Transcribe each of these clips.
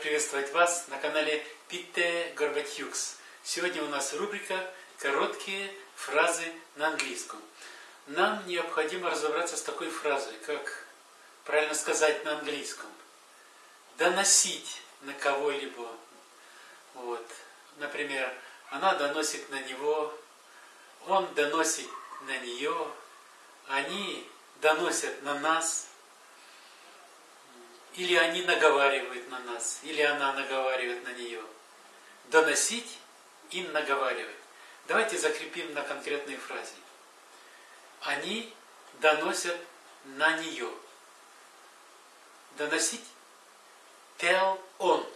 приветствовать вас на канале Питте Горбатюкс. Сегодня у нас рубрика «Короткие фразы на английском». Нам необходимо разобраться с такой фразой, как правильно сказать на английском. Доносить на кого-либо. Вот. Например, она доносит на него, он доносит на нее, они доносят на нас – или они наговаривают на нас, или она наговаривает на нее. Доносить и наговаривать. Давайте закрепим на конкретной фразе. Они доносят на нее. Доносить tell on.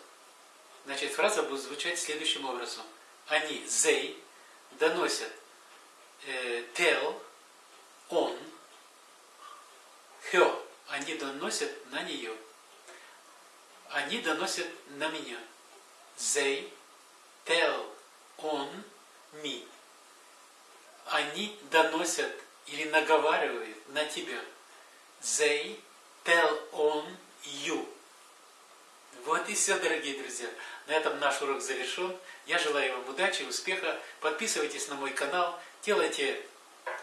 Значит, фраза будет звучать следующим образом. Они, they, доносят э, tell on her. Они доносят на нее они доносят на меня. They tell on me. Они доносят или наговаривают на тебя. They tell on you. Вот и все, дорогие друзья. На этом наш урок завершен. Я желаю вам удачи, успеха. Подписывайтесь на мой канал, делайте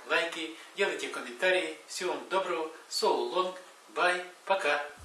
лайки, делайте комментарии. Всего вам доброго. So long. Bye. Пока.